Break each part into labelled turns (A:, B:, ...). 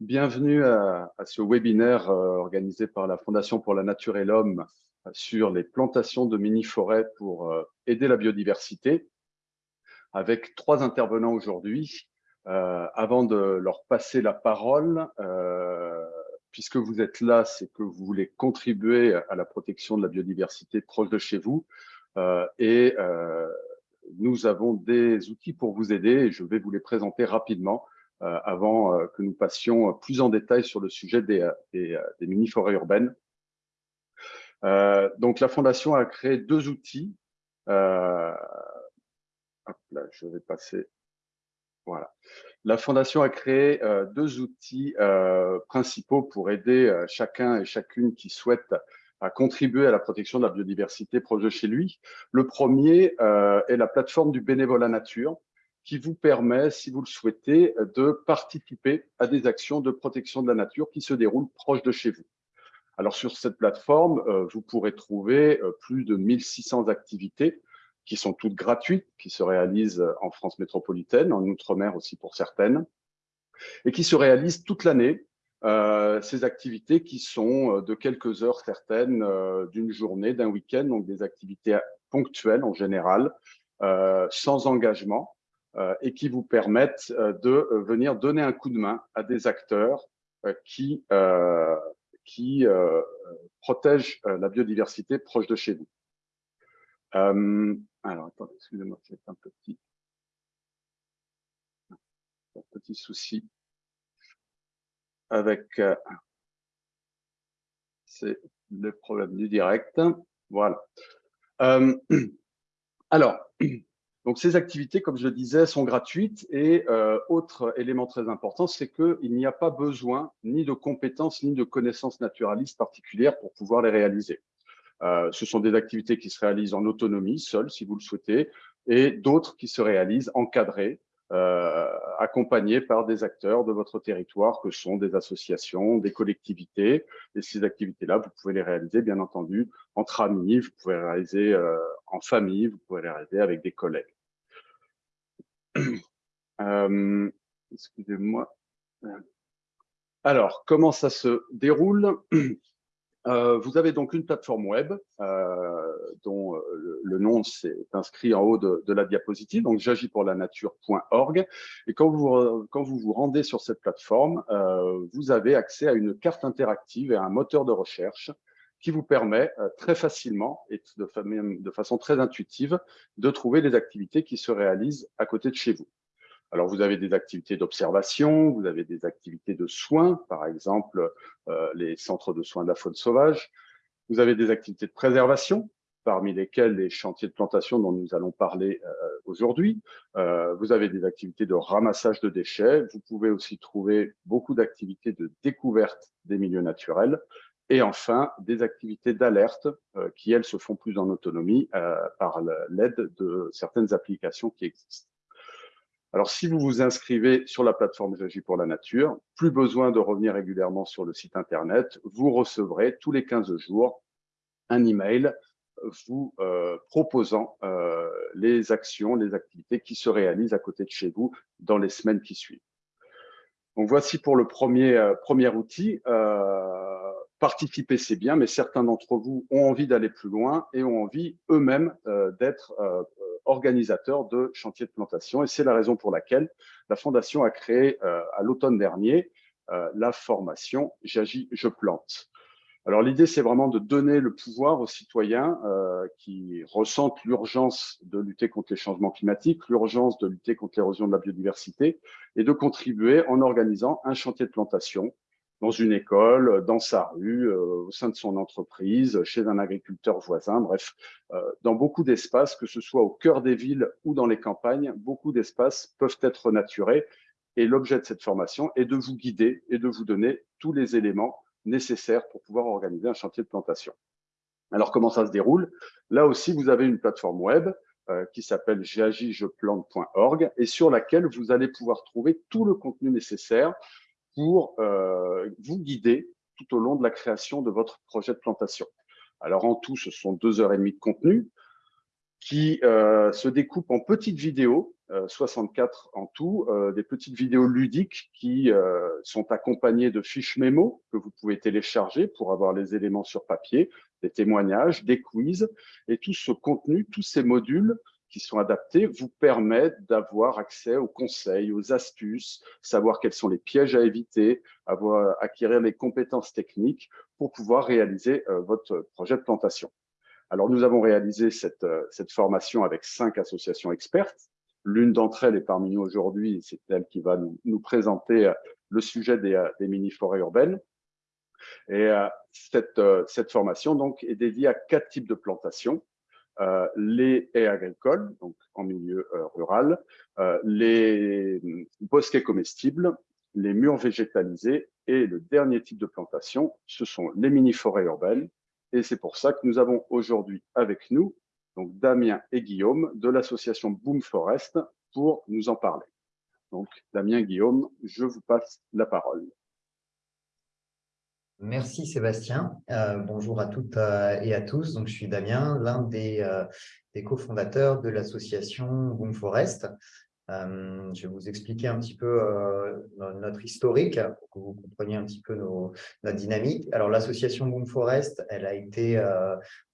A: Bienvenue à, ce webinaire euh, organisé par la Fondation pour la Nature et l'Homme euh, sur les plantations de mini-forêts pour euh, aider la biodiversité, avec trois intervenants aujourd'hui. avant de leur passer la parole, puisque vous êtes là, c'est que vous voulez contribuer à la protection de la biodiversité proche de chez vous. et nous avons des outils pour vous aider et je vais vous les présenter rapidement avant euh, que nous passions plus en détail sur le sujet des, euh, mini-forêts urbaines. donc, la Fondation a créé deux outils. là, je vais passer voilà. La Fondation a créé deux outils principaux pour aider chacun et chacune qui souhaite à contribuer à la protection de la biodiversité proche de chez lui. Le premier est la plateforme du bénévolat nature, qui vous permet, si vous le souhaitez, de participer à des actions de protection de la nature qui se déroulent proche de chez vous. Alors sur cette plateforme, euh, vous pourrez trouver euh, plus de 1600 activités qui sont toutes gratuites, qui se réalisent en France métropolitaine, en Outre-mer aussi pour certaines, et qui se réalisent toute l'année. Euh, ces activités qui sont de quelques heures certaines, d'une journée, d'un week-end, donc des activités ponctuelles en général, sans engagement, euh, et qui vous permettent euh, de euh, venir donner un coup de main à des acteurs qui, qui protègent la biodiversité proche de chez vous. alors, attendez, excusez-moi, c'est un petit, un petit souci avec c'est le problème du direct. Voilà. alors, donc, ces activités, comme je le disais, sont gratuites et euh, autre élément très important, c'est qu'il n'y a pas besoin ni de compétences ni de connaissances naturalistes particulières pour pouvoir les réaliser. Euh, ce sont des activités qui se réalisent en autonomie, seules, si vous le souhaitez, et d'autres qui se réalisent encadrées, euh, accompagnées par des acteurs de votre territoire, que sont des associations, des collectivités. Et ces activités-là, vous pouvez les réaliser, bien entendu, entre amis, vous pouvez les réaliser euh, en famille, vous pouvez les réaliser avec des collègues. Euh, excusez-moi. Alors, comment ça se déroule? Euh, Vous avez donc une plateforme web euh, dont le, nom s'est inscrit en haut de, la diapositive, donc j'agis pour la nature.org. Et quand vous, quand vous vous rendez sur cette plateforme, vous avez accès à une carte interactive et à un moteur de recherche qui vous permet euh, très facilement et de, façon très intuitive de trouver les activités qui se réalisent à côté de chez vous. Alors, vous avez des activités d'observation, vous avez des activités de soins, par exemple euh, les centres de soins de la faune sauvage. Vous avez des activités de préservation, parmi lesquelles les chantiers de plantation dont nous allons parler euh, aujourd'hui. vous avez des activités de ramassage de déchets. Vous pouvez aussi trouver beaucoup d'activités de découverte des milieux naturels. Et enfin, des activités d'alerte euh, qui, elles, se font plus en autonomie euh, par l'aide de certaines applications qui existent. Alors, si vous vous inscrivez sur la plateforme J'agis pour la nature, plus besoin de revenir régulièrement sur le site Internet, vous recevrez tous les 15 jours un email vous euh, proposant les actions, les activités qui se réalisent à côté de chez vous dans les semaines qui suivent. Donc, voici pour le premier, premier outil participer, c'est bien, mais certains d'entre vous ont envie d'aller plus loin et ont envie eux-mêmes euh, d'être euh, organisateurs de chantiers de plantation. Et c'est la raison pour laquelle la Fondation a créé euh, à l'automne dernier la formation « J'agis, je plante ». Alors l'idée, c'est vraiment de donner le pouvoir aux citoyens qui ressentent l'urgence de lutter contre les changements climatiques, l'urgence de lutter contre l'érosion de la biodiversité et de contribuer en organisant un chantier de plantation dans une école, dans sa rue, euh, au sein de son entreprise, chez un agriculteur voisin, bref, euh, dans beaucoup d'espaces, que ce soit au cœur des villes ou dans les campagnes, beaucoup d'espaces peuvent être naturés. Et l'objet de cette formation est de vous guider et de vous donner tous les éléments nécessaires pour pouvoir organiser un chantier de plantation. Alors, comment ça se déroule? Là aussi, vous avez une plateforme web euh, qui s'appelle j'agis-je-plante.org et sur laquelle vous allez pouvoir trouver tout le contenu nécessaire pour euh, vous guider tout au long de la création de votre projet de plantation. Alors en tout, ce sont deux heures et demie de contenu qui euh, se découpent en petites vidéos 64 en tout, des petites vidéos ludiques qui sont accompagnées de fiches mémo que vous pouvez télécharger pour avoir les éléments sur papier, des témoignages, des quiz. Et tout ce contenu, tous ces modules qui sont adaptés vous permettent d'avoir accès aux conseils, aux astuces, savoir quels sont les pièges à éviter, avoir, acquérir les compétences techniques pour pouvoir réaliser euh, votre projet de plantation. Alors, nous avons réalisé cette, euh, cette formation avec cinq associations expertes. L'une d'entre elles est parmi nous aujourd'hui, c'est elle qui va nous, nous, présenter euh, le sujet des, des mini-forêts urbaines. Et cette, cette formation donc, est dédiée à quatre types de plantations. Euh, les haies agricoles, donc en milieu euh, rural, euh, les bosquets comestibles, les murs végétalisés et le dernier type de plantation, ce sont les mini-forêts urbaines. Et c'est pour ça que nous avons aujourd'hui avec nous donc Damien et Guillaume de l'association Boom Forest pour nous en parler. Donc Damien, Guillaume, je vous passe la parole.
B: Merci Sébastien. Euh, bonjour à toutes euh, et à tous. Donc, je suis Damien, l'un des, euh, cofondateurs de l'association Boom Forest. je vais vous expliquer un petit peu notre historique pour que vous compreniez un petit peu notre dynamique. Alors, l'association Boom Forest, elle a été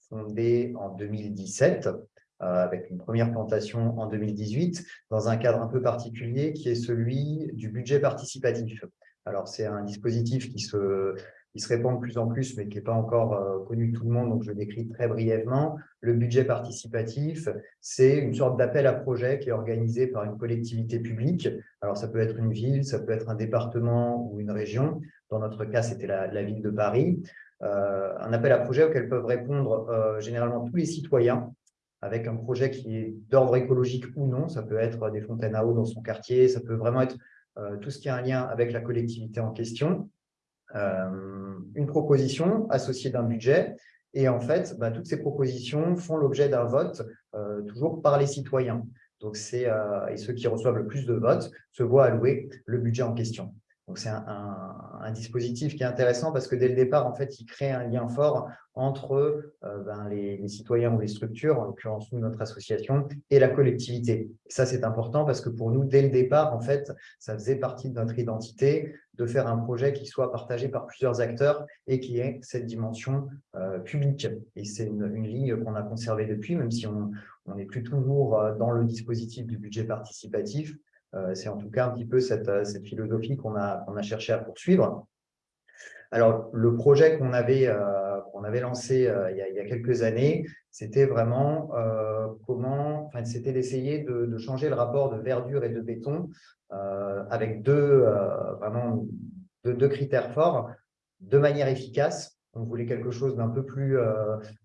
B: fondée en 2017 avec une première plantation en 2018 dans un cadre un peu particulier qui est celui du budget participatif. Alors, c'est un dispositif qui se qui se répand de plus en plus, mais qui n'est pas encore euh, connu de tout le monde, donc je décris très brièvement. Le budget participatif, c'est une sorte d'appel à projet qui est organisé par une collectivité publique. Alors, ça peut être une ville, ça peut être un département ou une région. Dans notre cas, c'était la, ville de Paris. Euh, un appel à projet auquel peuvent répondre euh, généralement tous les citoyens avec un projet qui est d'ordre écologique ou non. Ça peut être des fontaines à eau dans son quartier, ça peut vraiment être tout ce qui a un lien avec la collectivité en question. Euh, une proposition associée d'un budget. Et en fait, bah, toutes ces propositions font l'objet d'un vote, euh, toujours par les citoyens. Donc, euh, et ceux qui reçoivent le plus de votes se voient allouer le budget en question. Donc, c'est un, dispositif qui est intéressant parce que dès le départ, en fait, il crée un lien fort entre ben, les, citoyens ou les structures, en l'occurrence nous, notre association, et la collectivité. Et ça, c'est important parce que pour nous, dès le départ, en fait, ça faisait partie de notre identité de faire un projet qui soit partagé par plusieurs acteurs et qui ait cette dimension euh, publique. Et c'est une, ligne qu'on a conservée depuis, même si on n'est plus toujours euh, dans le dispositif du budget participatif, euh, c'est en tout cas un petit peu cette, euh, philosophie qu'on a, a cherché à poursuivre. Alors, le projet qu'on avait, avait lancé il, y a, quelques années, c'était vraiment comment, enfin, c'était d'essayer de, changer le rapport de verdure et de béton avec deux, critères forts, de manière efficace. On voulait quelque chose d'un peu plus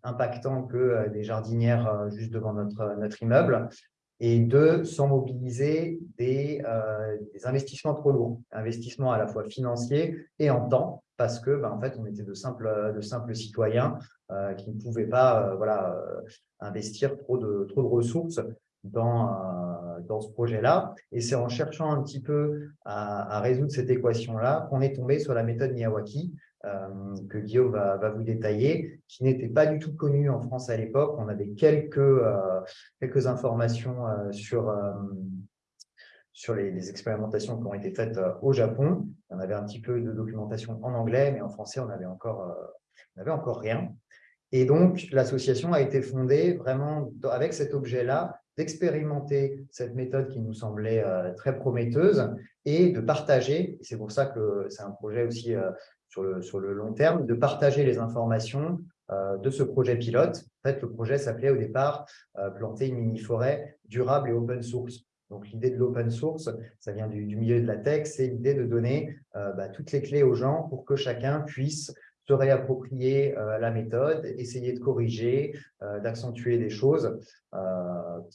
B: impactant que des jardinières juste devant notre immeuble et deux, sans mobiliser des, euh, des, investissements trop lourds, investissements à la fois financiers et en temps, parce que ben, en fait, on était de simples, citoyens euh, qui ne pouvaient pas euh, voilà, investir trop de, ressources dans, ce projet-là. Et c'est en cherchant un petit peu à, à résoudre cette équation-là qu'on est tombé sur la méthode Miyawaki, que Guillaume va, vous détailler, qui n'était pas du tout connu en France à l'époque. On avait quelques, euh, quelques informations euh, sur, sur les, expérimentations qui ont été faites au Japon. On avait un petit peu de documentation en anglais, mais en français, on n'avait encore, on encore rien. Et donc, l'association a été fondée vraiment avec cet objet-là, d'expérimenter cette méthode qui nous semblait très prometteuse et de partager. C'est pour ça que c'est un projet aussi sur le, long terme, de partager les informations euh, de ce projet pilote. En fait, le projet s'appelait au départ euh, Planter une mini-forêt durable et open source ». Donc, l'idée de l'open source, ça vient du, milieu de la tech, c'est l'idée de donner euh, bah, toutes les clés aux gens pour que chacun puisse se réapproprier la méthode, essayer de corriger, d'accentuer des choses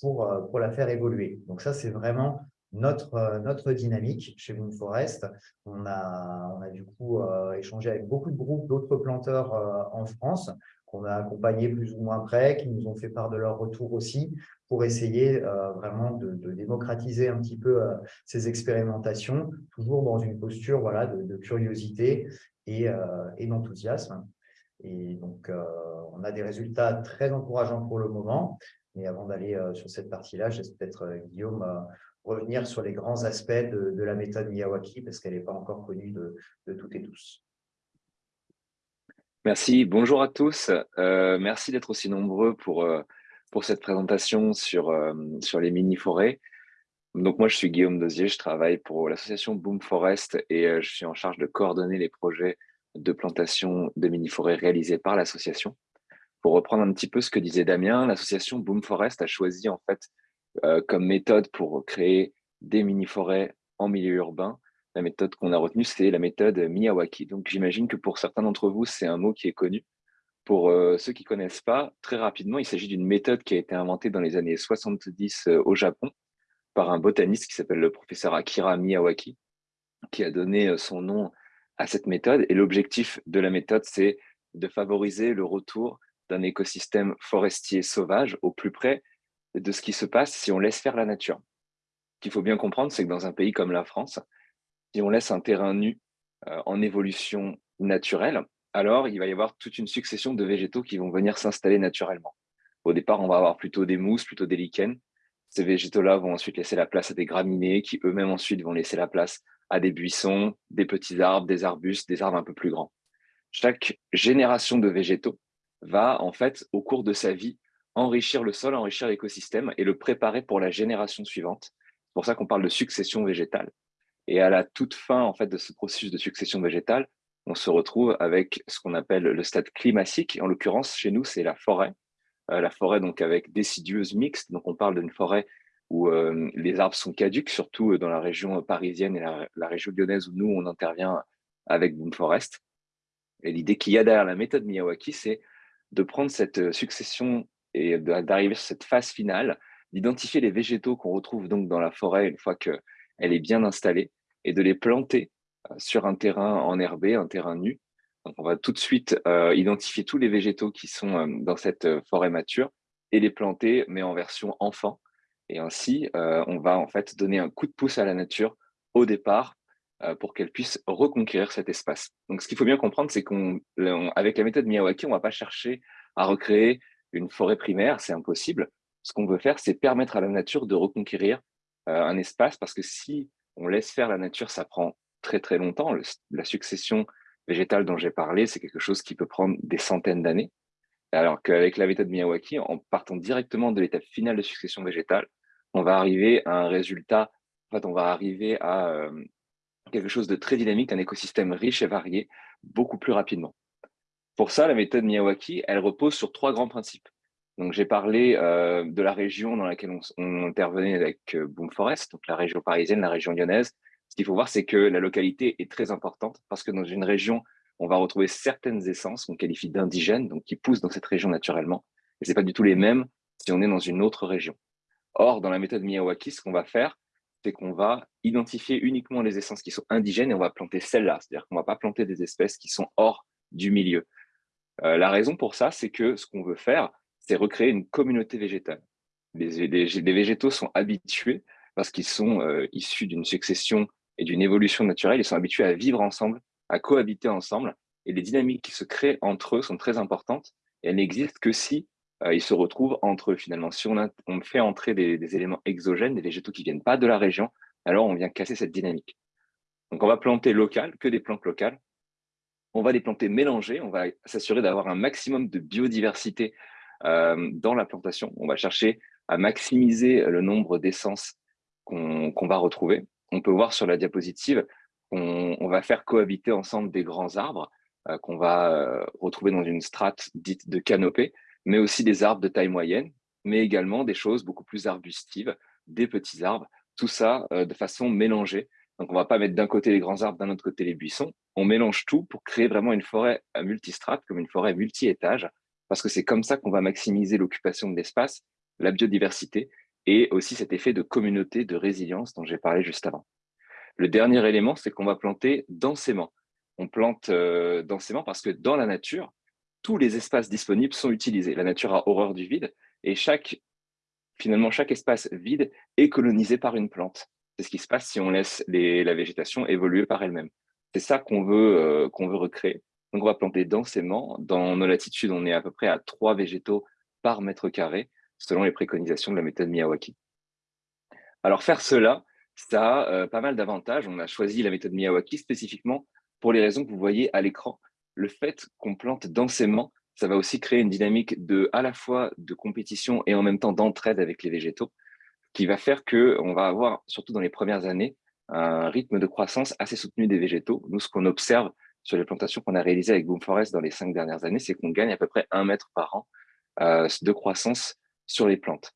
B: pour, pour la faire évoluer. Donc ça, c'est vraiment notre, euh, notre dynamique chez Moon Forest. On a, on a du coup euh, échangé avec beaucoup de groupes d'autres planteurs euh, en France qu'on a accompagnés plus ou moins près, qui nous ont fait part de leur retour aussi, pour essayer vraiment de, démocratiser un petit peu ces expérimentations, toujours dans une posture voilà, de, curiosité et, et d'enthousiasme. Et donc, on a des résultats très encourageants pour le moment. Mais avant d'aller sur cette partie-là, j'espère peut-être, Guillaume, revenir sur les grands aspects de, la méthode Miyawaki, parce qu'elle n'est pas encore connue de, toutes et tous.
C: Merci, bonjour à tous. merci d'être aussi nombreux pour, pour cette présentation sur, sur les mini-forêts. Donc moi, je suis Guillaume Dosier, je travaille pour l'association Boom Forest et je suis en charge de coordonner les projets de plantation de mini-forêts réalisés par l'association. Pour reprendre un petit peu ce que disait Damien, l'association Boom Forest a choisi en fait euh, comme méthode pour créer des mini-forêts en milieu urbain. La méthode qu'on a retenue, c'est la méthode Miyawaki. Donc j'imagine que pour certains d'entre vous, c'est un mot qui est connu. Pour euh, ceux qui ne connaissent pas, très rapidement, il s'agit d'une méthode qui a été inventée dans les années 70 euh, au Japon par un botaniste qui s'appelle le professeur Akira Miyawaki, qui a donné son nom à cette méthode. Et l'objectif de la méthode, c'est de favoriser le retour d'un écosystème forestier sauvage au plus près de ce qui se passe si on laisse faire la nature. Ce qu'il faut bien comprendre, c'est que dans un pays comme la France, si on laisse un terrain nu euh, en évolution naturelle, alors il va y avoir toute une succession de végétaux qui vont venir s'installer naturellement. Au départ, on va avoir plutôt des mousses, plutôt des lichens. Ces végétaux-là vont ensuite laisser la place à des graminées qui eux-mêmes ensuite vont laisser la place à des buissons, des petits arbres, des arbustes, des arbres un peu plus grands. Chaque génération de végétaux va en fait, au cours de sa vie, enrichir le sol, enrichir l'écosystème et le préparer pour la génération suivante. C'est pour ça qu'on parle de succession végétale. Et à la toute fin en fait, de ce processus de succession végétale, on se retrouve avec ce qu'on appelle le stade climatique. En l'occurrence, chez nous, c'est la forêt. Euh, la forêt donc avec décidieuse mixte. Donc on parle d'une forêt où euh, les arbres sont caducs, surtout dans la région parisienne et la, la, région lyonnaise où nous, on intervient avec Boom Forest. Et l'idée qu'il y a derrière la méthode Miyawaki, c'est de prendre cette succession et d'arriver sur cette phase finale, d'identifier les végétaux qu'on retrouve donc dans la forêt une fois qu'elle est bien installée et de les planter euh, sur un terrain enherbé, un terrain nu. Donc on va tout de suite euh, identifier tous les végétaux qui sont euh, dans cette forêt mature et les planter, mais en version enfant. Et ainsi, on va en fait donner un coup de pouce à la nature au départ pour qu'elle puisse reconquérir cet espace. Donc ce qu'il faut bien comprendre, c'est qu'avec la méthode Miyawaki, on ne va pas chercher à recréer une forêt primaire, c'est impossible. Ce qu'on veut faire, c'est permettre à la nature de reconquérir euh, un espace, parce que si on laisse faire la nature, ça prend très très longtemps. la succession végétale dont j'ai parlé, c'est quelque chose qui peut prendre des centaines d'années. Alors qu'avec la méthode Miyawaki, en partant directement de l'étape finale de succession végétale, on va arriver à un résultat, en fait, on va arriver à euh, quelque chose de très dynamique, un écosystème riche et varié, beaucoup plus rapidement. Pour ça, la méthode Miyawaki, elle repose sur trois grands principes. Donc, j'ai parlé euh, de la région dans laquelle on, intervenait avec euh, Boom Forest, donc la région parisienne, la région lyonnaise. Ce qu'il faut voir, c'est que la localité est très importante parce que dans une région, on va retrouver certaines essences qu'on qualifie d'indigènes, donc qui poussent dans cette région naturellement. Et ce pas du tout les mêmes si on est dans une autre région. Or, dans la méthode Miyawaki, ce qu'on va faire, c'est qu'on va identifier uniquement les essences qui sont indigènes et on va planter celles-là. C'est-à-dire qu'on ne va pas planter des espèces qui sont hors du milieu. Euh, la raison pour ça, c'est que ce qu'on veut faire, c'est recréer une communauté végétale. Les, végétaux sont habitués, parce qu'ils sont euh, issus d'une succession et d'une évolution naturelle, ils sont habitués à vivre ensemble, à cohabiter ensemble, et les dynamiques qui se créent entre eux sont très importantes, elles n'existent que si euh, ils se retrouvent entre eux finalement. Si on, on fait entrer des, des, éléments exogènes, des végétaux qui ne viennent pas de la région, alors on vient casser cette dynamique. Donc on va planter local, que des plantes locales, on va les planter mélangées, on va s'assurer d'avoir un maximum de biodiversité euh, dans la plantation. On va chercher à maximiser le nombre d'essences qu'on va retrouver. On peut voir sur la diapositive, on, va faire cohabiter ensemble des grands arbres euh, qu'on va euh, retrouver dans une strate dite de canopée, mais aussi des arbres de taille moyenne, mais également des choses beaucoup plus arbustives, des petits arbres, tout ça de façon mélangée donc, on ne va pas mettre d'un côté les grands arbres, d'un autre côté les buissons. On mélange tout pour créer vraiment une forêt à multistrate, comme une forêt multi-étages, parce que c'est comme ça qu'on va maximiser l'occupation de l'espace, la biodiversité et aussi cet effet de communauté, de résilience dont j'ai parlé juste avant. Le dernier élément, c'est qu'on va planter densément. On plante euh, densément parce que dans la nature, tous les espaces disponibles sont utilisés. La nature a horreur du vide et finalement, chaque espace vide est colonisé par une plante. C'est ce qui se passe si on laisse la végétation évoluer par elle-même. C'est ça qu'on veut, euh, recréer. Donc, on va planter densément. Dans nos latitudes, on est à peu près à trois végétaux par mètre carré, selon les préconisations de la méthode Miyawaki. Alors faire cela, ça a pas mal d'avantages. On a choisi la méthode Miyawaki spécifiquement pour les raisons que vous voyez à l'écran. Le fait qu'on plante densément, ça va aussi créer une dynamique de, à la fois de compétition et en même temps d'entraide avec les végétaux, qui va faire qu'on va avoir, surtout dans les premières années, un rythme de croissance assez soutenu des végétaux. Nous, ce qu'on observe sur les plantations qu'on a réalisées avec Boom Forest dans les cinq dernières années, c'est qu'on gagne à peu près un mètre par an euh, de croissance sur les plantes.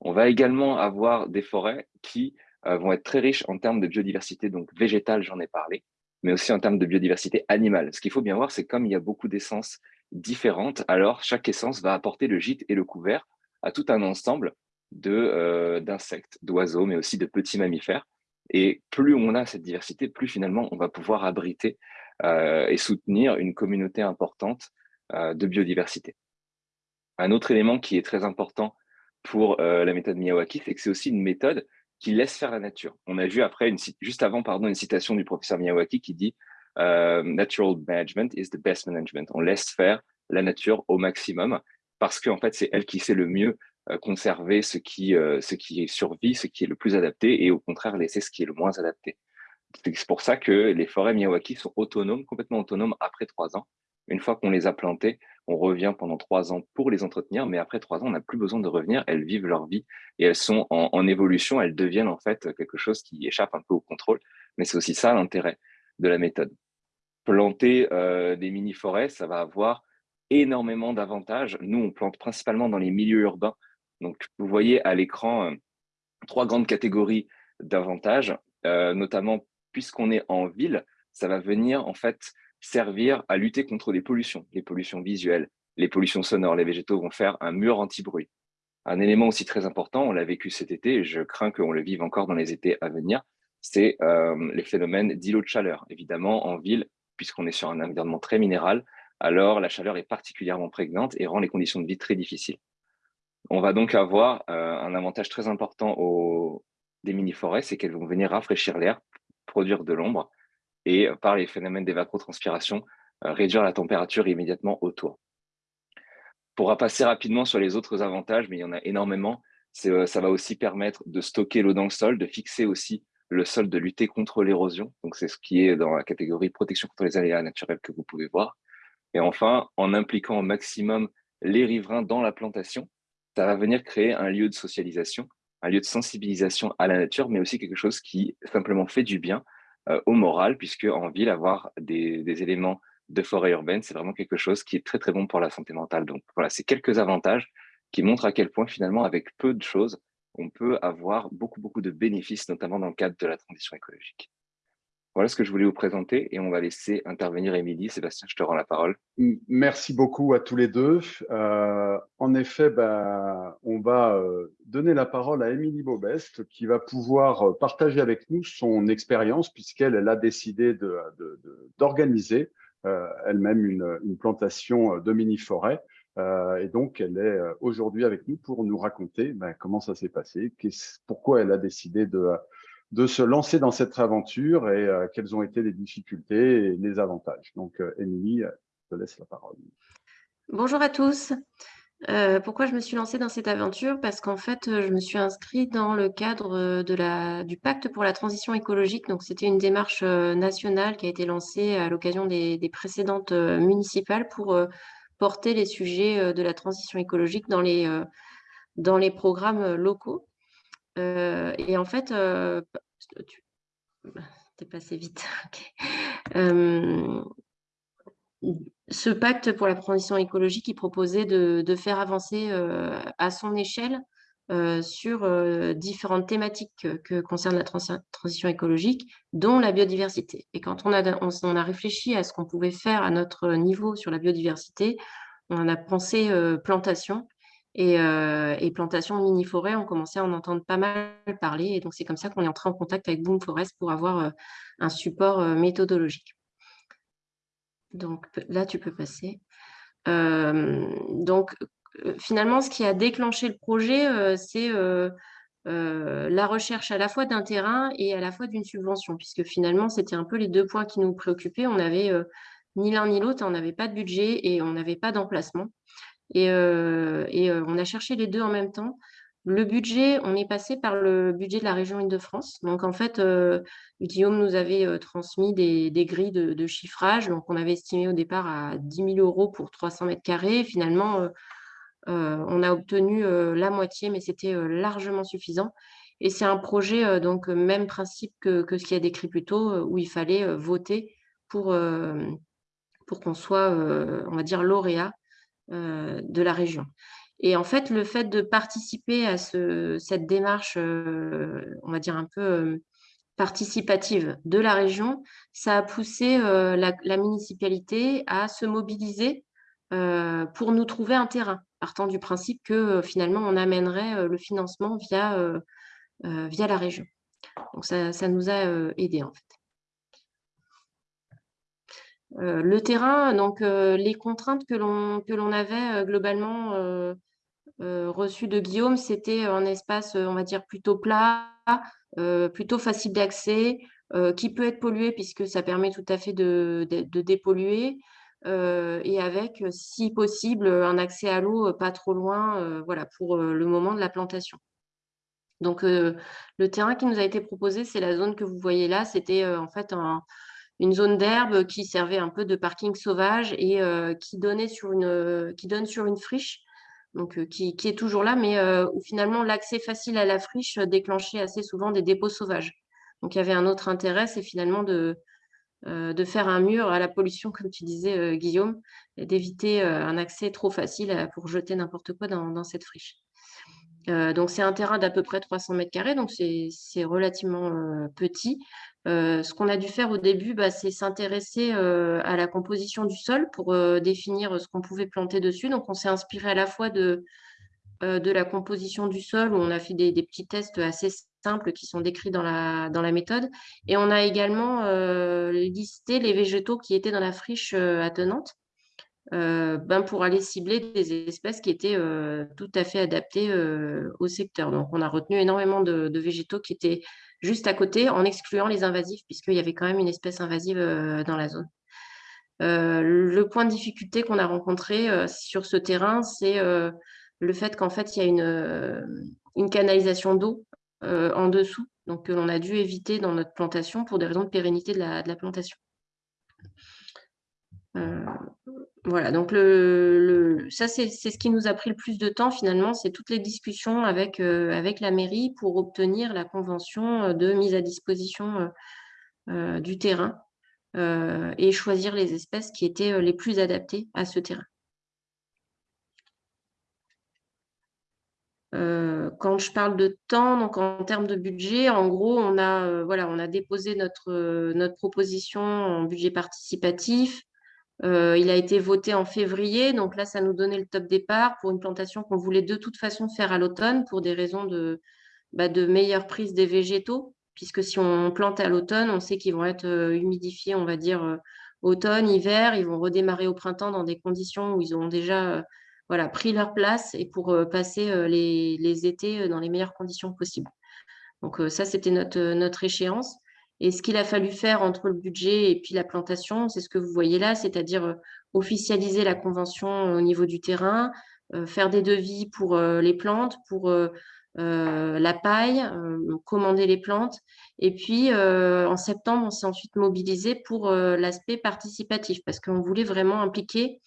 C: On va également avoir des forêts qui euh, vont être très riches en termes de biodiversité, donc végétale, j'en ai parlé, mais aussi en termes de biodiversité animale. Ce qu'il faut bien voir, c'est comme il y a beaucoup d'essences différentes, alors chaque essence va apporter le gîte et le couvert à tout un ensemble euh, d'insectes, d'oiseaux, mais aussi de petits mammifères. Et plus on a cette diversité, plus finalement on va pouvoir abriter euh, et soutenir une communauté importante euh, de biodiversité. Un autre élément qui est très important pour la méthode Miyawaki, c'est que c'est aussi une méthode qui laisse faire la nature. On a vu après, juste avant, pardon, une citation du professeur Miyawaki qui dit Natural management is the best management ». On laisse faire la nature au maximum parce qu'en fait, c'est elle qui sait le mieux conserver ce qui, ce qui survit, ce qui est le plus adapté, et au contraire laisser ce qui est le moins adapté. C'est pour ça que les forêts Miyawaki sont autonomes, complètement autonomes après trois ans. Une fois qu'on les a plantées, on revient pendant trois ans pour les entretenir, mais après trois ans, on n'a plus besoin de revenir. Elles vivent leur vie et elles sont en, évolution. Elles deviennent en fait quelque chose qui échappe un peu au contrôle. Mais c'est aussi ça l'intérêt de la méthode. Planter euh, des mini-forêts, ça va avoir énormément d'avantages. Nous, on plante principalement dans les milieux urbains. Donc, vous voyez à l'écran euh, trois grandes catégories d'avantages, euh, notamment puisqu'on est en ville, ça va venir en fait servir à lutter contre les pollutions, les pollutions visuelles, les pollutions sonores. Les végétaux vont faire un mur anti-bruit. Un élément aussi très important, on l'a vécu cet été, je crains qu'on le vive encore dans les étés à venir, c'est euh, les phénomènes d'îlots de chaleur. Évidemment, en ville, puisqu'on est sur un environnement très minéral, alors la chaleur est particulièrement prégnante et rend les conditions de vie très difficiles. On va donc avoir euh, un avantage très important des mini-forêts, c'est qu'elles vont venir rafraîchir l'air, produire de l'ombre et euh, par les phénomènes d'évapotranspiration, euh, réduire la température immédiatement autour. On pourra passer rapidement sur les autres avantages, mais il y en a énormément. Ça va aussi permettre de stocker l'eau dans le sol, de fixer aussi le sol, de lutter contre l'érosion. Donc, c'est ce qui est dans la catégorie protection contre les aléas naturels que vous pouvez voir. Et enfin, en impliquant au maximum les riverains dans la plantation, ça va venir créer un lieu de socialisation un lieu de sensibilisation à la nature, mais aussi quelque chose qui simplement fait du bien euh, au moral, puisque en ville, avoir des, éléments de forêt urbaine, c'est vraiment quelque chose qui est très très bon pour la santé mentale. Donc voilà, c'est quelques avantages qui montrent à quel point finalement, avec peu de choses, on peut avoir beaucoup beaucoup de bénéfices, notamment dans le cadre de la transition écologique. Voilà ce que je voulais vous présenter et on va laisser intervenir Émilie. Sébastien, je te rends la parole.
A: Merci beaucoup à tous les deux. Euh, en effet, bah, on va euh, donner la parole à Émilie Bobest qui va pouvoir euh, partager avec nous son expérience puisqu'elle elle a décidé d'organiser elle-même une, plantation de mini-forêt. et donc, elle est aujourd'hui avec nous pour nous raconter bah, comment ça s'est passé, pourquoi elle a décidé de de se lancer dans cette aventure et euh, quelles ont été les difficultés et les avantages. Donc, euh, Émilie, je te laisse la parole.
D: Bonjour à tous. Euh, pourquoi je me suis lancée dans cette aventure? Parce qu'en fait, je me suis inscrite dans le cadre du pacte pour la transition écologique. Donc, c'était une démarche nationale qui a été lancée à l'occasion des, précédentes municipales pour porter les sujets de la transition écologique dans les programmes locaux. Et en fait, tu es passé vite. ce pacte pour la transition écologique, il proposait de, faire avancer à son échelle sur différentes thématiques que, concerne la transition écologique, dont la biodiversité. Et quand on a, on a réfléchi à ce qu'on pouvait faire à notre niveau sur la biodiversité, on a pensé plantation euh, et, plantation mini-forêt, on commençait à en entendre pas mal parler. Et donc, c'est comme ça qu'on est entré en contact avec Boom Forest pour avoir euh, un support euh, méthodologique. Donc, là, tu peux passer. donc, finalement, ce qui a déclenché le projet, c'est la recherche à la fois d'un terrain et à la fois d'une subvention, puisque finalement, c'était un peu les deux points qui nous préoccupaient. On n'avait ni l'un ni l'autre, on n'avait pas de budget et on n'avait pas d'emplacement. Et, et on a cherché les deux en même temps. Le budget, on est passé par le budget de la région Île-de-France. Donc, en fait, euh, Guillaume nous avait euh, transmis des, grilles de, chiffrage. Donc, on avait estimé au départ à 10 000 euros pour 300 mètres carrés. Finalement, euh, on a obtenu la moitié, mais c'était largement suffisant. Et c'est un projet, donc, même principe que, ce qu'il a décrit plus tôt, où il fallait voter pour, pour qu'on soit, on va dire, lauréat de la région. Et en fait, le fait de participer à cette démarche, euh, on va dire un peu euh, participative de la région, ça a poussé euh, la, municipalité à se mobiliser pour nous trouver un terrain, partant du principe que finalement, on amènerait le financement via, via la région. Donc, ça, ça nous a aidés en fait. Le terrain, donc les contraintes que l'on avait globalement euh, reçu de Guillaume, c'était un espace, on va dire, plutôt plat, euh, plutôt facile d'accès, euh, qui peut être pollué puisque ça permet tout à fait de, dépolluer, et avec, si possible, un accès à l'eau pas trop loin voilà, pour le moment de la plantation. Donc, le terrain qui nous a été proposé, c'est la zone que vous voyez là. C'était en fait une zone d'herbe qui servait un peu de parking sauvage et qui, donnait sur une, qui donne sur une friche euh, qui, est toujours là, mais euh, où finalement l'accès facile à la friche déclenchait assez souvent des dépôts sauvages. Donc il y avait un autre intérêt, c'est finalement de, euh, de faire un mur à la pollution, comme tu disais, Guillaume, et d'éviter un accès trop facile pour jeter n'importe quoi dans, cette friche. donc c'est un terrain d'à peu près 300 mètres carrés, donc c'est relativement petit. Euh, ce qu'on a dû faire au début, bah, c'est s'intéresser euh, à la composition du sol pour euh, définir ce qu'on pouvait planter dessus. Donc, on s'est inspiré à la fois de, la composition du sol, où on a fait des, petits tests assez simples qui sont décrits dans la méthode. Et on a également listé les végétaux qui étaient dans la friche attenante. Ben pour aller cibler des espèces qui étaient tout à fait adaptées au secteur. Donc, on a retenu énormément de, végétaux qui étaient juste à côté en excluant les invasifs, puisqu'il y avait quand même une espèce invasive euh, dans la zone. Euh, le point de difficulté qu'on a rencontré euh, sur ce terrain, c'est le fait qu'en fait, il y a une, canalisation d'eau en dessous, donc que l'on a dû éviter dans notre plantation pour des raisons de pérennité de la plantation. Voilà, donc ça, c'est ce qui nous a pris le plus de temps finalement, c'est toutes les discussions avec, euh, la mairie pour obtenir la convention euh, de mise à disposition euh, du terrain et choisir les espèces qui étaient les plus adaptées à ce terrain. quand je parle de temps, donc en termes de budget, en gros, on a, voilà, on a déposé notre proposition en budget participatif. Euh, il a été voté en février, donc là, ça nous donnait le top départ pour une plantation qu'on voulait de toute façon faire à l'automne pour des raisons de, bah, meilleure prise des végétaux, puisque si on plante à l'automne, on sait qu'ils vont être euh, humidifiés, on va dire, euh, automne, hiver, ils vont redémarrer au printemps dans des conditions où ils auront déjà pris leur place et pour passer les, étés dans les meilleures conditions possibles. Donc ça, c'était notre échéance. Et ce qu'il a fallu faire entre le budget et puis la plantation, c'est ce que vous voyez là, c'est-à-dire euh, officialiser la convention au niveau du terrain, euh, faire des devis pour euh, les plantes, pour la paille, commander les plantes. Et puis, en septembre, on s'est ensuite mobilisé pour l'aspect participatif parce qu'on voulait vraiment impliquer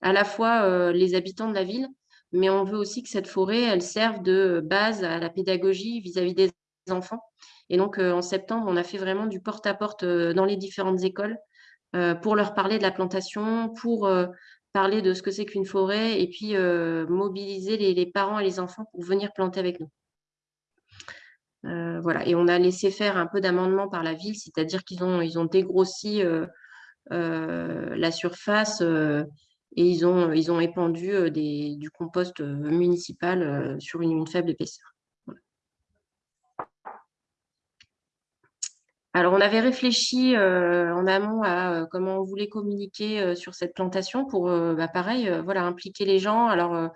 D: à la fois les habitants de la ville, mais on veut aussi que cette forêt, elle serve de base à la pédagogie vis-à-vis -vis des enfants et donc, euh, en septembre, on a fait vraiment du porte-à-porte euh, dans les différentes écoles euh, pour leur parler de la plantation, pour parler de ce que c'est qu'une forêt et puis mobiliser les, parents et les enfants pour venir planter avec nous. voilà, et on a laissé faire un peu d'amendement par la ville, c'est-à-dire qu'ils ont, ils ont dégrossi la surface et ils ont, ils ont épandu des, du compost municipal sur une faible épaisseur. Alors, on avait réfléchi euh, en amont à euh, comment on voulait communiquer euh, sur cette plantation pour, bah, pareil, voilà, impliquer les gens. Alors,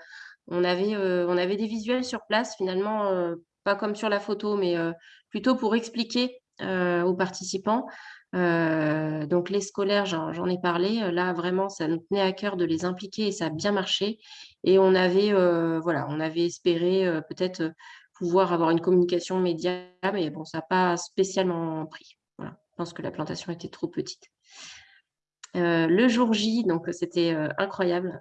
D: on, avait, des visuels sur place, finalement, pas comme sur la photo, mais plutôt pour expliquer aux participants donc les scolaires, j'en ai parlé. Là, vraiment, ça nous tenait à cœur de les impliquer et ça a bien marché. Et on avait, voilà, on avait espéré peut-être pouvoir avoir une communication média, mais bon, ça n'a pas spécialement pris. Je pense que la plantation était trop petite. le jour J, donc c'était incroyable.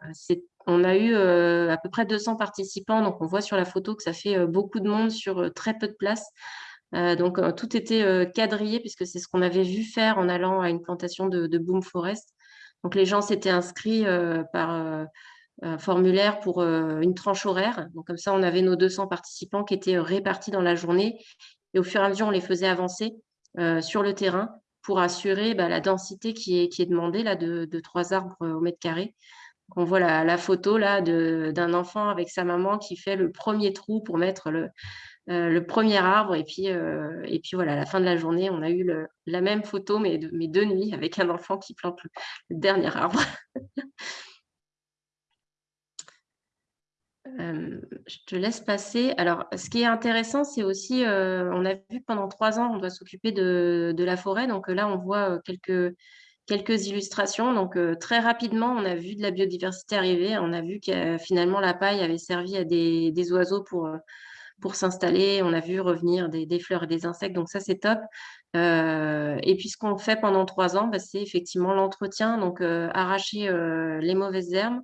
D: On a eu à peu près 200 participants, donc on voit sur la photo que ça fait beaucoup de monde sur très peu de place. donc tout était quadrillé puisque c'est ce qu'on avait vu faire en allant à une plantation de, de Boom Forest. Donc les gens s'étaient inscrits par formulaire pour une tranche horaire. Donc comme ça, on avait nos 200 participants qui étaient répartis dans la journée et au fur et à mesure, on les faisait avancer sur le terrain pour assurer bah, la densité qui est, demandée là, de, de 3 arbres au mètre carré on voit la, photo d'un enfant avec sa maman qui fait le premier trou pour mettre le, euh, premier arbre. Et puis, euh, et puis voilà, à la fin de la journée, on a eu la même photo, mais mais de nuit, avec un enfant qui plante le, dernier arbre. Euh, je te laisse passer. Alors, ce qui est intéressant, c'est aussi, on a vu pendant trois ans, on doit s'occuper de, la forêt. Donc là, on voit quelques, quelques illustrations. Donc, euh, très rapidement, on a vu de la biodiversité arriver. On a vu que euh, finalement, la paille avait servi à des, oiseaux pour, euh, pour s'installer. On a vu revenir des, fleurs et des insectes. Donc, ça, c'est top. et puis, ce qu'on fait pendant trois ans, bah, c'est effectivement l'entretien. Donc, arracher les mauvaises herbes.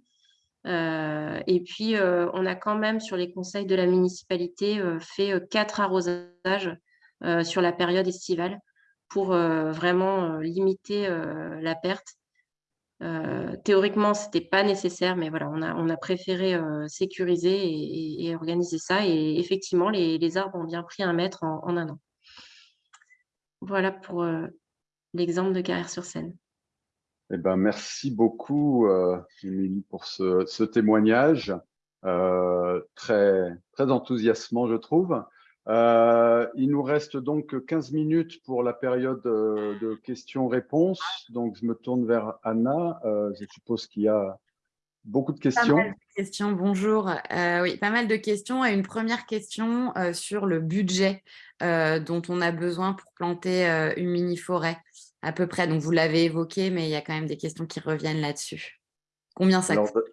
D: Et puis, on a quand même, sur les conseils de la municipalité, fait quatre arrosages sur la période estivale pour euh, vraiment euh, limiter euh, la perte. théoriquement, ce n'était pas nécessaire, mais voilà, on a, on a préféré sécuriser et, organiser ça. Et effectivement, les, arbres ont bien pris un mètre en, un an. Voilà pour l'exemple de Carrière-sur-Seine.
A: Eh ben, merci beaucoup, Émilie, pour ce, ce témoignage très, très enthousiasmant, je trouve. Euh, il nous reste donc 15 minutes pour la période euh, de questions-réponses. Donc, je me tourne vers Anna. Euh, je suppose qu'il y a beaucoup de questions. Pas mal
E: de questions, bonjour. oui, pas mal de questions. Et une première question sur le budget dont on a besoin pour planter une mini-forêt, à peu près. Donc, vous l'avez évoqué, mais il y a quand même des questions qui reviennent là-dessus. Combien ça coûte?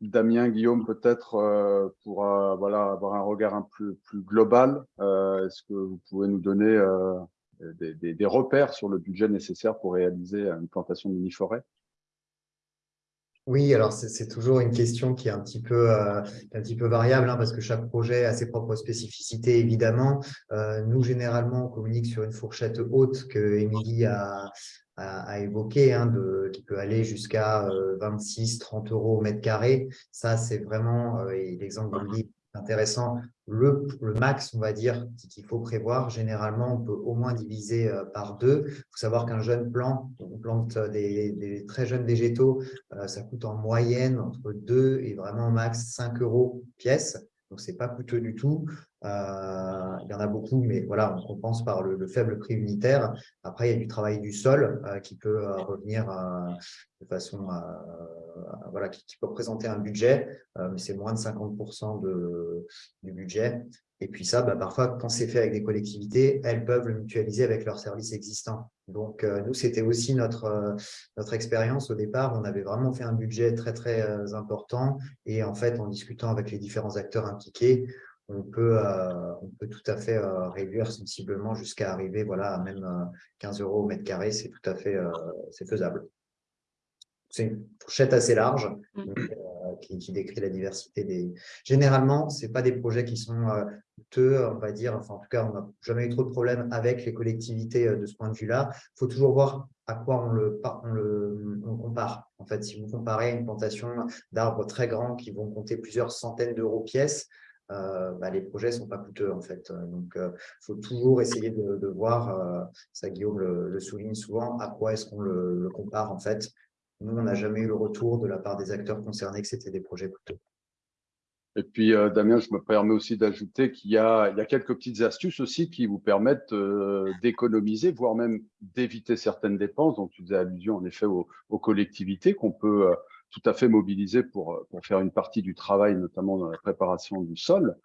A: Damien, Guillaume, peut-être euh, pour voilà, avoir un regard un peu plus global, euh, est-ce que vous pouvez nous donner euh, des, repères sur le budget nécessaire pour réaliser une plantation de mini-forêt?
B: Oui, alors c'est toujours une question qui est un petit peu, un petit peu variable hein, parce que chaque projet a ses propres spécificités, évidemment. nous, généralement, on communique sur une fourchette haute que Émilie a, à, évoquer, hein, de, qui peut aller jusqu'à 26-30 euh, euros au mètre carré. Ça, c'est vraiment, euh, l'exemple de intéressant, le, max, on va dire, qu'il faut prévoir. Généralement, on peut au moins diviser euh, par deux. Il faut savoir qu'un jeune plant, on plante des, des, très jeunes végétaux, ça coûte en moyenne entre 2 et vraiment max 5 euros pièce. Donc, ce n'est pas coûteux du tout. Euh, il y en a beaucoup, mais voilà, on compense par le, faible prix unitaire. Après, il y a du travail du sol euh, qui peut euh, revenir de façon voilà, qui, peut représenter un budget, mais c'est moins de 50% de, du budget. Et puis ça, bah, parfois, quand c'est fait avec des collectivités, elles peuvent le mutualiser avec leurs services existants. Donc, nous, c'était aussi notre, notre expérience au départ. On avait vraiment fait un budget très, très important. Et en fait, en discutant avec les différents acteurs impliqués, on peut, euh, on peut tout à fait euh, réduire sensiblement jusqu'à arriver voilà, à même 15 euh, euros au mètre carré, c'est tout à fait c'est faisable. C'est une fourchette assez large mmh. qui, décrit la diversité des… Généralement, ce pas des projets qui sont coûteux, on va dire, enfin en tout cas, on n'a jamais eu trop de problèmes avec les collectivités de ce point de vue-là. Il faut toujours voir à quoi on le, on le on compare. En fait, si vous comparez une plantation d'arbres très grands qui vont compter plusieurs centaines d'euros pièce, euh, bah, les projets ne sont pas coûteux en fait. Donc, il euh, faut toujours essayer de, voir, euh, ça Guillaume le, souligne souvent, à quoi est-ce qu'on le, compare en fait. Nous, on n'a jamais eu le retour de la part des acteurs concernés que c'était des projets coûteux.
A: Et puis, Damien, je me permets aussi d'ajouter qu'il y, a quelques petites astuces aussi qui vous permettent d'économiser, voire même d'éviter certaines dépenses. Donc, tu faisais allusion en effet aux, aux collectivités qu'on peut tout à fait mobilisés pour, pour faire une partie du travail, notamment dans la préparation du sol.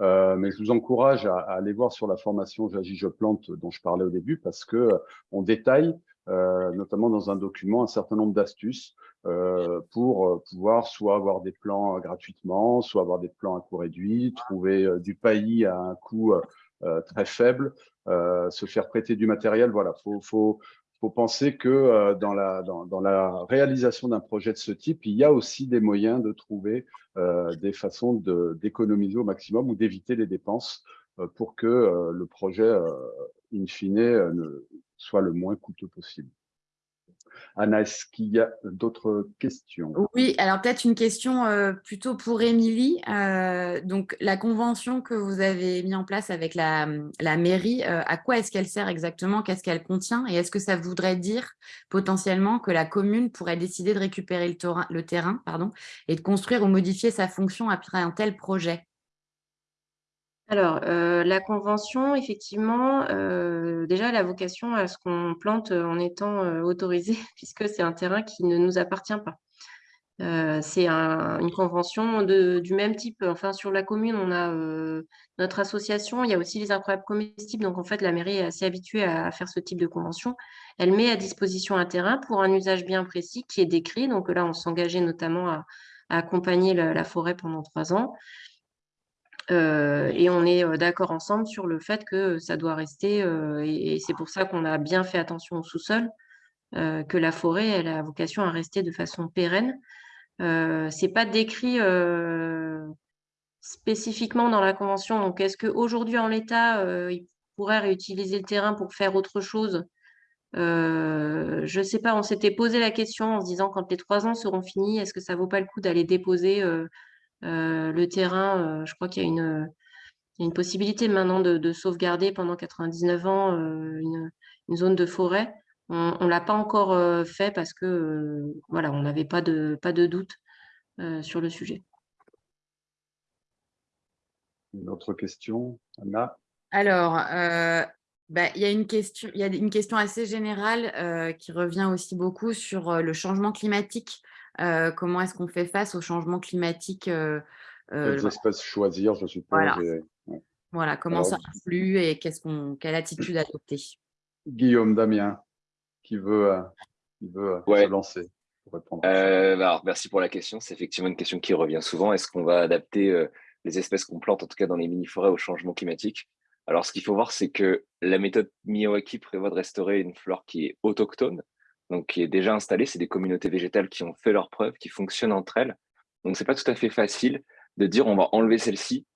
A: Euh, mais je vous encourage à, aller voir sur la formation J'agis, je plante dont je parlais au début parce que on détaille notamment dans un document, un certain nombre d'astuces pour pouvoir soit avoir des plans gratuitement, soit avoir des plans à coût réduit, trouver du paillis à un coût très faible, se faire prêter du matériel. Voilà, faut, faut, faut penser que euh, dans, la, dans, la réalisation d'un projet de ce type, il y a aussi des moyens de trouver euh, des façons d'économiser au maximum ou d'éviter les dépenses euh, pour que le projet, in fine, soit le moins coûteux possible. Anna, est-ce qu'il y a d'autres questions?
E: Oui, alors peut-être une question euh, plutôt pour Émilie. Euh, donc, la convention que vous avez mis en place avec la, mairie, euh, à quoi est-ce qu'elle sert exactement? Qu'est-ce qu'elle contient? Et est-ce que ça voudrait dire potentiellement que la commune pourrait décider de récupérer le, terrain, et de construire ou modifier sa fonction après un tel projet?
D: Alors, euh, la convention, effectivement, euh, déjà, elle a vocation à ce qu'on plante en étant euh, autorisé, puisque c'est un terrain qui ne nous appartient pas. c'est une convention du même type. Enfin, sur la commune, on a notre association, il y a aussi les incroyables comestibles. Donc, en fait, la mairie est assez habituée à faire ce type de convention. Elle met à disposition un terrain pour un usage bien précis qui est décrit. Donc là, on s'engageait notamment à, accompagner la, forêt pendant trois ans. Euh, et on est euh, d'accord ensemble sur le fait que ça doit rester, euh, et, c'est pour ça qu'on a bien fait attention au sous-sol, que la forêt, elle a vocation à rester de façon pérenne. Ce n'est pas décrit spécifiquement dans la convention. Donc, est-ce qu'aujourd'hui, en l'état, il pourrait réutiliser le terrain pour faire autre chose? Je ne sais pas, on s'était posé la question en se disant quand les trois ans seront finis, est-ce que ça ne vaut pas le coup d'aller déposer le terrain, euh, je crois qu'il y a une, une possibilité maintenant de, sauvegarder pendant 99 ans euh, une, zone de forêt. On ne l'a pas encore fait parce que voilà, on n'avait pas de, pas de doute sur le sujet.
A: Une autre question, Anna?
E: Alors, bah, il, y a une question, il y a une question assez générale qui revient aussi beaucoup sur le changement climatique comment est-ce qu'on fait face au changement climatique
A: euh, Quelles espèces choisir, je suppose.
E: Voilà, comment ça influe et qu'on, quelle attitude adopter?
A: Guillaume, Damien, qui veut, euh, qui veut euh, se lancer
C: pour répondre alors, Merci pour la question. C'est effectivement une question qui revient souvent. Est-ce qu'on va adapter les espèces qu'on plante, en tout cas dans les mini-forêts, au changement climatique? Alors, ce qu'il faut voir, c'est que la méthode Miyawaki prévoit de restaurer une flore qui est autochtone, donc qui est déjà installée. C'est des communautés végétales qui ont fait leurs preuves, qui fonctionnent entre elles. Donc, c'est pas tout à fait facile de dire on va enlever celle-ci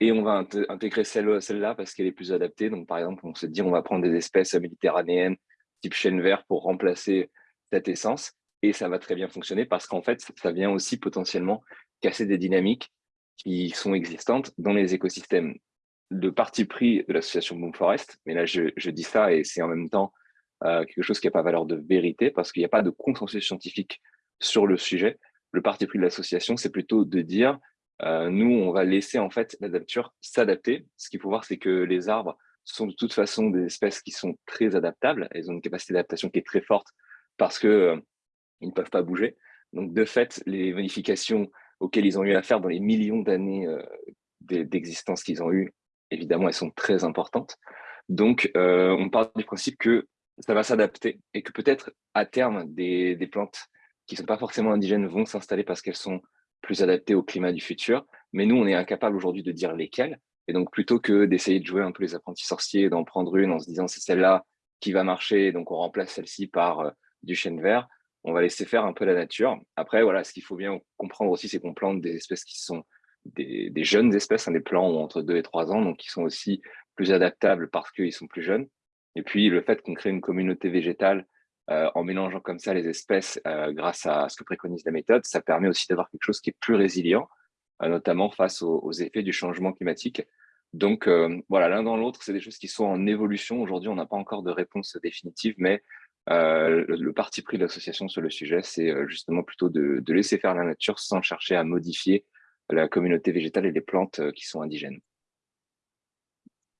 C: et on va intégrer celle-là parce qu'elle est plus adaptée. Donc, par exemple, on se dit on va prendre des espèces méditerranéennes type chêne vert pour remplacer cette essence et ça va très bien fonctionner parce qu'en fait, ça vient aussi potentiellement casser des dynamiques qui sont existantes dans les écosystèmes. Le parti pris de l'association Boom Forest, mais là je dis ça et c'est en même temps euh, quelque chose qui n'a pas valeur de vérité parce qu'il n'y a pas de consensus scientifique sur le sujet. Le parti pris de l'association, c'est plutôt de dire, euh, nous, on va laisser en fait la nature s'adapter. Ce qu'il faut voir, c'est que les arbres sont de toute façon des espèces qui sont très adaptables. Elles ont une capacité d'adaptation qui est très forte parce que euh, ne peuvent pas bouger. Donc, de fait, les modifications auxquelles ils ont eu affaire dans les millions d'années d'existence qu'ils ont eues, évidemment, elles sont très importantes. Donc, on part du principe que ça va s'adapter et que peut-être à terme, des, plantes qui ne sont pas forcément indigènes vont s'installer parce qu'elles sont plus adaptées au climat du futur. Mais nous, on est incapable aujourd'hui de dire lesquelles. Et donc, plutôt que d'essayer de jouer un peu les apprentis sorciers, d'en prendre une en se disant c'est celle-là qui va marcher, donc on remplace celle-ci par euh, du chêne vert, on va laisser faire un peu la nature. Après, voilà, ce qu'il faut bien comprendre aussi, c'est qu'on plante des espèces qui sont des, jeunes espèces, hein, des plants entre 2 et 3 ans, donc qui sont aussi plus adaptables parce qu'ils sont plus jeunes. Et puis, le fait qu'on crée une communauté végétale euh, en mélangeant comme ça les espèces euh, grâce à ce que préconise la méthode, ça permet aussi d'avoir quelque chose qui est plus résilient, euh, notamment face aux, effets du changement climatique. Donc, voilà, l'un dans l'autre, c'est des choses qui sont en évolution. Aujourd'hui, on n'a pas encore de réponse définitive, mais le, parti pris de l'association sur le sujet, c'est justement plutôt de, de laisser faire la nature sans chercher à modifier la communauté végétale et les plantes qui sont indigènes.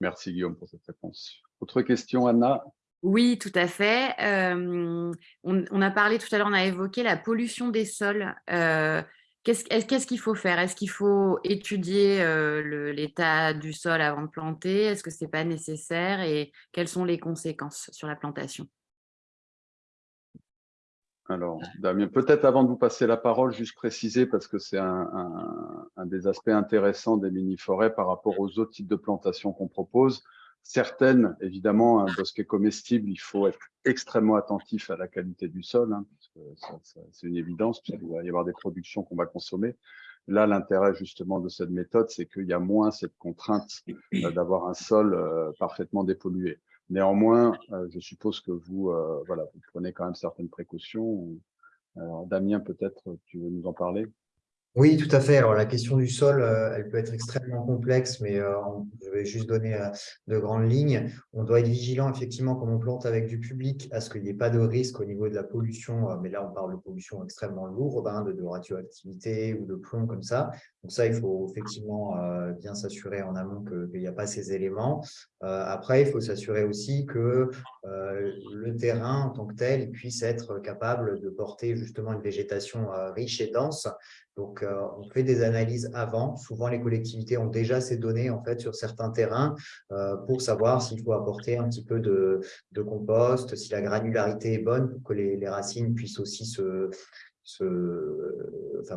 A: Merci Guillaume pour cette réponse. Autre question, Anna?
E: Oui, tout à fait. Euh, on, a parlé tout à l'heure, on a évoqué la pollution des sols. Euh, qu'est-ce qu'il faut faire? Est-ce qu'il faut étudier euh, l'état du sol avant de planter? Est-ce que ce n'est pas nécessaire? Et quelles sont les conséquences sur la plantation?
A: Alors, Damien, peut-être avant de vous passer la parole, juste préciser, parce que c'est un, des aspects intéressants des mini-forêts par rapport aux autres types de plantations qu'on propose. Certaines, évidemment, un bosquet comestible, il faut être extrêmement attentif à la qualité du sol, hein, c'est une évidence, puisqu'il va y avoir des productions qu'on va consommer. Là, l'intérêt justement de cette méthode, c'est qu'il y a moins cette contrainte euh, d'avoir un sol euh, parfaitement dépollué. Néanmoins, euh, je suppose que vous, voilà, vous prenez quand même certaines précautions. Alors, Damien, peut-être, tu veux nous en parler?
B: Oui, tout à fait. Alors, la question du sol, euh, elle peut être extrêmement complexe, mais euh, je vais juste donner euh, de grandes lignes. On doit être vigilant, effectivement, quand on plante avec du public, à ce qu'il n'y ait pas de risque au niveau de la pollution. mais là, on parle de pollution extrêmement lourde, hein, de, radioactivité ou de plomb comme ça. Donc ça, il faut effectivement bien s'assurer en amont qu'il n'y a pas ces éléments. après, il faut s'assurer aussi que le terrain, en tant que tel, puisse être capable de porter justement une végétation riche et dense donc, euh, on fait des analyses avant. Souvent, les collectivités ont déjà ces données en fait sur certains terrains euh, pour savoir s'il faut apporter un petit peu de, compost, si la granularité est bonne pour que les, racines puissent aussi se,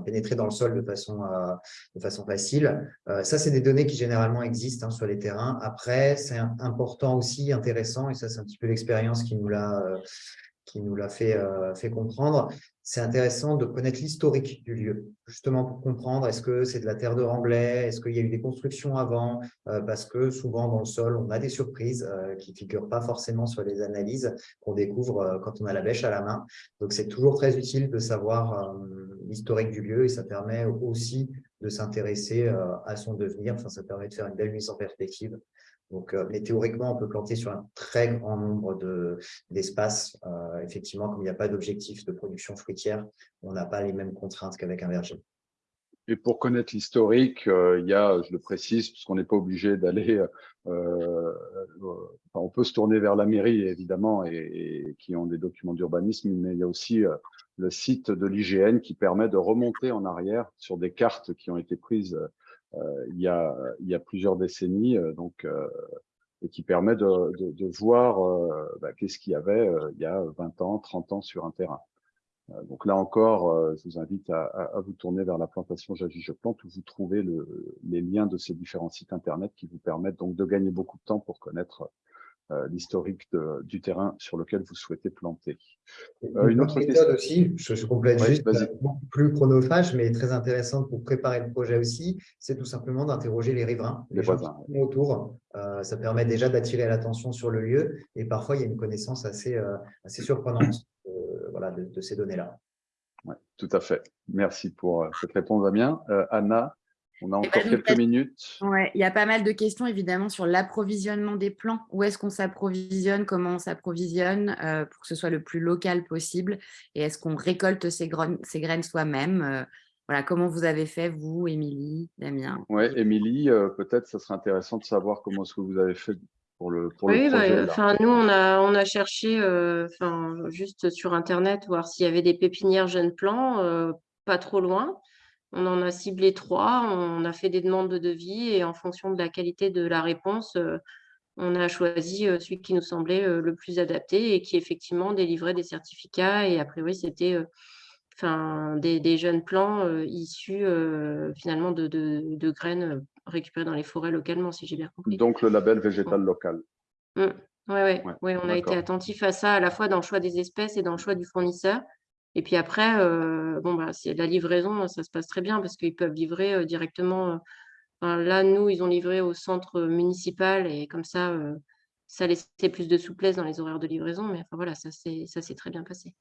B: pénétrer dans le sol de façon, euh, facile. ça, c'est des données qui généralement existent hein, sur les terrains. Après, c'est important aussi, intéressant, et ça, c'est un petit peu l'expérience qui nous l'a fait comprendre, c'est intéressant de connaître l'historique du lieu, justement pour comprendre est-ce que c'est de la terre de remblai, est-ce qu'il y a eu des constructions avant, euh, parce que souvent dans le sol, on a des surprises euh, qui ne figurent pas forcément sur les analyses qu'on découvre euh, quand on a la bêche à la main. Donc, c'est toujours très utile de savoir l'historique du lieu et ça permet aussi de s'intéresser à son devenir. Enfin, ça permet de faire une belle mise en perspective donc, euh, mais théoriquement, on peut planter sur un très grand nombre d'espaces. Euh, effectivement, comme il n'y a pas d'objectif de production fruitière, on n'a pas les mêmes contraintes qu'avec un verger.
A: Et pour connaître l'historique, euh, il y a, je le précise, parce qu'on n'est pas obligé d'aller, on peut se tourner vers la mairie évidemment, et, qui ont des documents d'urbanisme, mais il y a aussi le site de l'IGN qui permet de remonter en arrière sur des cartes qui ont été prises euh, il, y a, il y a plusieurs décennies, euh, donc, euh, et qui permet de, de, voir bah, qu'est-ce qu'il y avait il y a 20 ans, 30 ans sur un terrain. Donc là encore, je vous invite à, à, vous tourner vers la plantation J'agis, je plante où vous trouvez le, les liens de ces différents sites internet qui vous permettent donc de gagner beaucoup de temps pour connaître euh, l'historique du terrain sur lequel vous souhaitez planter.
B: Euh, une, autre méthode aussi, je, complète juste, euh, beaucoup plus chronophage, mais très intéressante pour préparer le projet aussi, c'est tout simplement d'interroger les riverains, les, voisins autour. ça permet déjà d'attirer l'attention sur le lieu et parfois il y a une connaissance assez, assez surprenante voilà, de, ces données-là.
A: Ouais, tout à fait. Merci pour cette réponse, Damien. Anna, on a encore quelques minutes.
E: Ouais, il y a pas mal de questions évidemment sur l'approvisionnement des plants. Où est-ce qu'on s'approvisionne? Comment on s'approvisionne euh, pour que ce soit le plus local possible? Et est-ce qu'on récolte ces, graines, ces graines soi-même? Euh, voilà, Comment vous avez fait, vous, Émilie, Damien?
A: Oui, Émilie, euh, peut-être ça serait intéressant de savoir comment est-ce que vous avez fait pour le, pour
D: oui,
A: le
D: bah, projet. nous, on a, on a cherché juste sur Internet, voir s'il y avait des pépinières jeunes plants, pas trop loin. On en a ciblé trois, on a fait des demandes de devis et en fonction de la qualité de la réponse, euh, on a choisi euh, celui qui nous semblait euh, le plus adapté et qui effectivement délivrait des certificats. Et a priori, c'était enfin, des, jeunes plants issus finalement de, graines récupérées dans les forêts localement, si j'ai bien compris.
A: Donc le label végétal local.
D: Oui, mmh. ouais, ouais. on a été attentif à ça à la fois dans le choix des espèces et dans le choix du fournisseur. Et puis après, euh, bon, bah, la livraison, ça se passe très bien parce qu'ils peuvent livrer euh, directement. Euh, là, nous, ils ont livré au centre municipal et comme ça, ça laissait plus de souplesse dans les horaires de livraison. Mais enfin, voilà, ça s'est très bien passé.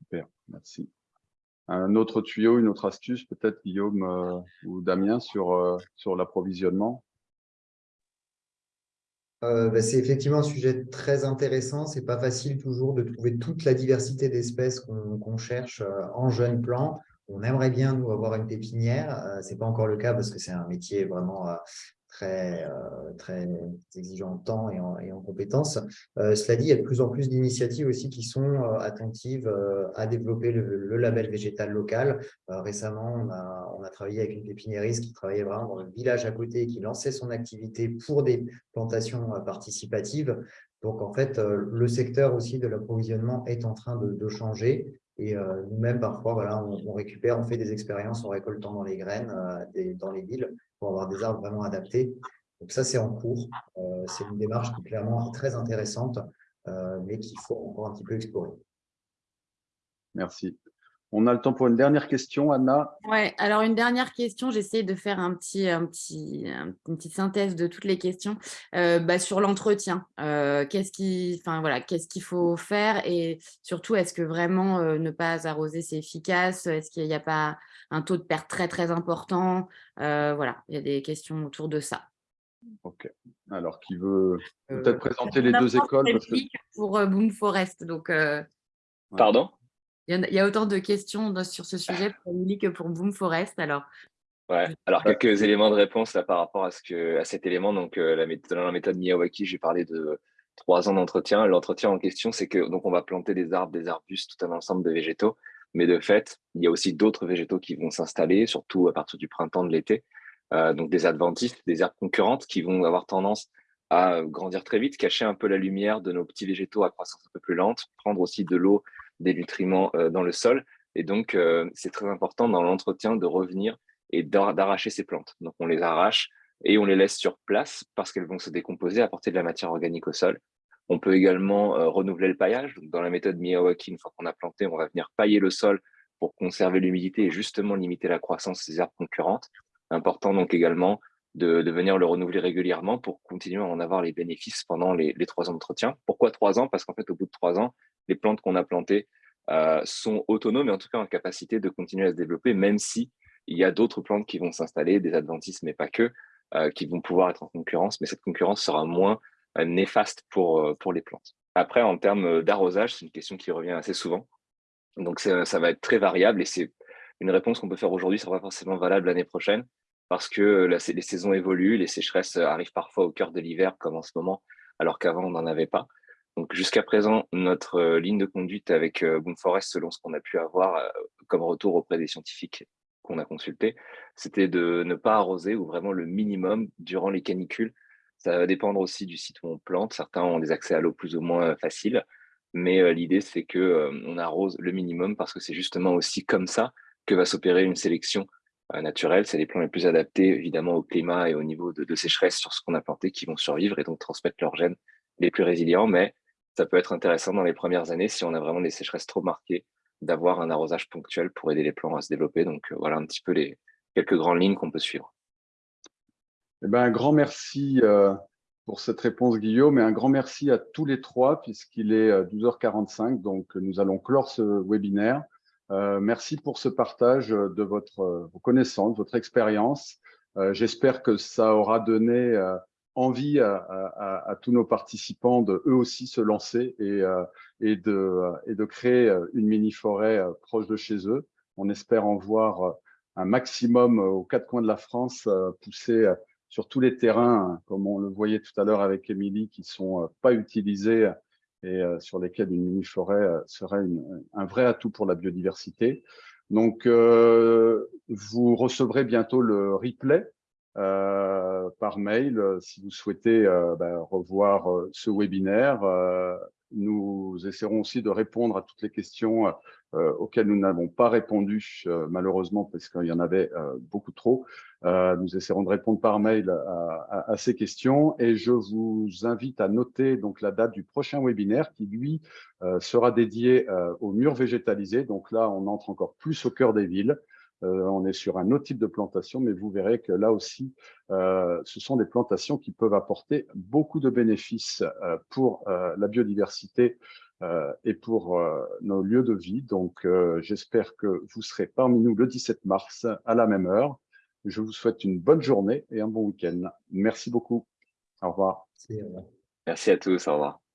A: Super, merci. Un autre tuyau, une autre astuce, peut-être Guillaume ou Damien, sur, sur l'approvisionnement?
B: Euh, bah, c'est effectivement un sujet très intéressant. C'est pas facile toujours de trouver toute la diversité d'espèces qu'on cherche euh, en jeune plan. On aimerait bien, nous, avoir une pépinière. Euh, Ce n'est pas encore le cas parce que c'est un métier vraiment très, euh, très exigeant en temps et en, compétences. Euh, cela dit, il y a de plus en plus d'initiatives aussi qui sont euh, attentives à développer le, label végétal local. récemment, on a, travaillé avec une pépiniériste qui travaillait vraiment dans le village à côté et qui lançait son activité pour des plantations participatives. Donc, en fait, le secteur aussi de l'approvisionnement est en train de, changer. Et nous-mêmes, parfois, voilà, on, récupère, on fait des expériences en récoltant dans les graines, dans les villes, pour avoir des arbres vraiment adaptés. Donc ça, c'est en cours. c'est une démarche qui, clairement, est très intéressante, mais qu'il faut encore un petit peu explorer.
A: Merci. On a le temps pour une dernière question, Anna.
E: Oui, alors une dernière question, j'essaie de faire un petit, un petit, une petite synthèse de toutes les questions. Euh, bah, sur l'entretien, euh, qu'est-ce qu'il voilà, qu'il faut faire? Et surtout, est-ce que vraiment euh, ne pas arroser, c'est efficace? Est-ce qu'il n'y a pas un taux de perte très, très important Voilà, il y a des questions autour de ça.
A: Ok. Alors, qui veut peut-être présenter les deux écoles
E: Pour Boom Forest, donc…
C: Pardon?
E: Il y, a, autant de questions sur ce sujet pour Emily que pour Boom Forest. Alors,
C: ouais. alors quelques éléments de réponse là, par rapport à, ce que, à cet élément. Donc, euh, la méthode, dans la méthode Miyawaki, j'ai parlé de trois ans d'entretien. L'entretien en question, c'est que donc on va planter des arbres, des arbustes, tout un ensemble de végétaux. Mais de fait, il y a aussi d'autres végétaux qui vont s'installer, surtout à partir du printemps, de l'été. Euh, donc des adventices, des herbes concurrentes qui vont avoir tendance à grandir très vite, cacher un peu la lumière de nos petits végétaux à croissance un peu plus lente, prendre aussi de l'eau des nutriments euh, dans le sol. Et donc, euh, c'est très important dans l'entretien de revenir et d'arracher ces plantes. Donc, on les arrache et on les laisse sur place parce qu'elles vont se décomposer, apporter de la matière organique au sol. On peut également euh, renouveler le paillage. Dans la méthode Miyawaki, une fois qu'on a planté, on va venir pailler le sol pour conserver l'humidité et justement limiter la croissance des herbes concurrentes. Important donc également de, venir le renouveler régulièrement pour continuer à en avoir les bénéfices pendant les, trois ans d'entretien. Pourquoi trois ans? Parce qu'en fait, au bout de trois ans, les plantes qu'on a plantées euh, sont autonomes et en tout cas en capacité de continuer à se développer, même si il y a d'autres plantes qui vont s'installer, des adventices, mais pas que, euh, qui vont pouvoir être en concurrence, mais cette concurrence sera moins néfaste pour, pour les plantes. Après, en termes d'arrosage, c'est une question qui revient assez souvent. Donc, ça va être très variable et c'est une réponse qu'on peut faire aujourd'hui, sera pas forcément valable l'année prochaine parce que les saisons évoluent, les sécheresses arrivent parfois au cœur de l'hiver comme en ce moment, alors qu'avant on n'en avait pas. Donc jusqu'à présent, notre euh, ligne de conduite avec euh, Boom Forest, selon ce qu'on a pu avoir euh, comme retour auprès des scientifiques qu'on a consultés, c'était de ne pas arroser ou vraiment le minimum durant les canicules. Ça va dépendre aussi du site où on plante. Certains ont des accès à l'eau plus ou moins faciles, mais l'idée c'est que on arrose le minimum parce que c'est justement aussi comme ça que va s'opérer une sélection naturelle. C'est les plants les plus adaptés évidemment au climat et au niveau de, de sécheresse sur ce qu'on a planté qui vont survivre et donc transmettre leurs gènes les plus résilients, mais ça peut être intéressant dans les premières années si on a vraiment des sécheresses trop marquées d'avoir un arrosage ponctuel pour aider les plants à se développer. Donc euh, voilà un petit peu les quelques grandes lignes qu'on peut suivre.
A: Eh ben, un grand merci euh, pour cette réponse, Guillaume, et un grand merci à tous les trois, puisqu'il est 12h45, euh, donc nous allons clore ce webinaire. merci pour ce partage de votre, vos connaissances, votre expérience. J'espère que ça aura donné envie à, tous nos participants de eux aussi se lancer et, euh, et, de, et de créer euh, une mini-forêt euh, proche de chez eux. On espère en voir un maximum aux quatre coins de la France pousser sur tous les terrains, comme on le voyait tout à l'heure avec Émilie, qui sont pas utilisés et sur lesquels une mini-forêt serait un vrai atout pour la biodiversité. Donc, vous recevrez bientôt le replay euh, par mail euh, si vous souhaitez euh, ben, revoir ce webinaire. nous essaierons aussi de répondre à toutes les questions auxquelles nous n'avons pas répondu, malheureusement, parce qu'il y en avait beaucoup trop. nous essaierons de répondre par mail à, ces questions et je vous invite à noter donc la date du prochain webinaire qui, lui, sera dédié aux murs végétalisés. Donc là, on entre encore plus au cœur des villes. Euh, on est sur un autre type de plantation, mais vous verrez que là aussi, euh, ce sont des plantations qui peuvent apporter beaucoup de bénéfices euh, pour la biodiversité et pour nos lieux de vie. Donc, j'espère que vous serez parmi nous le 17 mars à la même heure. Je vous souhaite une bonne journée et un bon week-end. Merci beaucoup. Au revoir.
C: Merci à tous. Au revoir.